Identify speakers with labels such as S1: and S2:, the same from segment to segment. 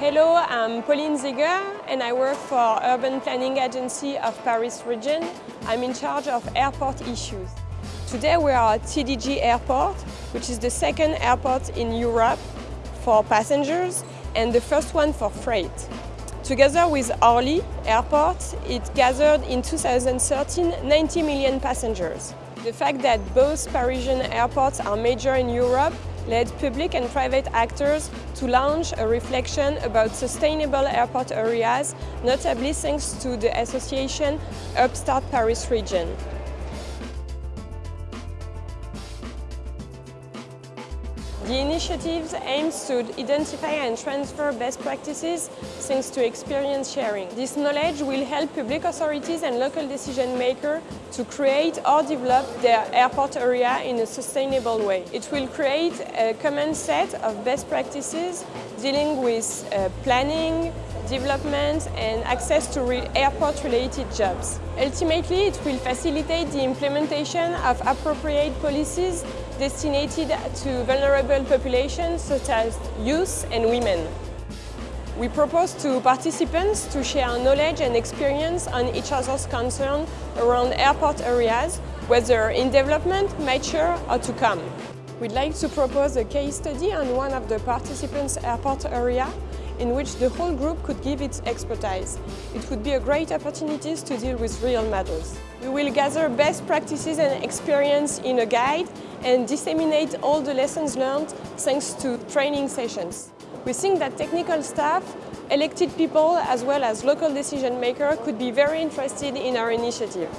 S1: Hello, I'm Pauline Ziger and I work for Urban Planning Agency of Paris Region. I'm in charge of airport issues. Today we are at CDG Airport, which is the second airport in Europe for passengers and the first one for freight. Together with Orly Airport, it gathered in 2013 90 million passengers. The fact that both Parisian airports are major in Europe led public and private actors to launch a reflection about sustainable airport areas, notably thanks to the association Hubstart Paris Region. The initiative aims to identify and transfer best practices thanks to experience sharing. This knowledge will help public authorities and local decision makers to create or develop their airport area in a sustainable way. It will create a common set of best practices dealing with uh, planning, development and access to airport-related jobs. Ultimately, it will facilitate the implementation of appropriate policies destined to vulnerable populations such as youth and women. We propose to participants to share knowledge and experience on each other's concern around airport areas, whether in development, mature or to come. We'd like to propose a case study on one of the participants' airport area in which the whole group could give its expertise. It would be a great opportunity to deal with real matters. We will gather best practices and experience in a guide and disseminate all the lessons learned thanks to training sessions. We think that technical staff, elected people as well as local decision makers could be very interested in our initiative.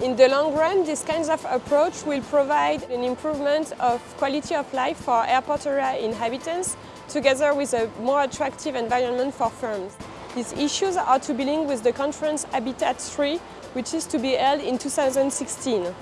S1: In the long run, this kind of approach will provide an improvement of quality of life for airport area inhabitants, together with a more attractive environment for firms. These issues are to be linked with the conference Habitat 3, which is to be held in 2016.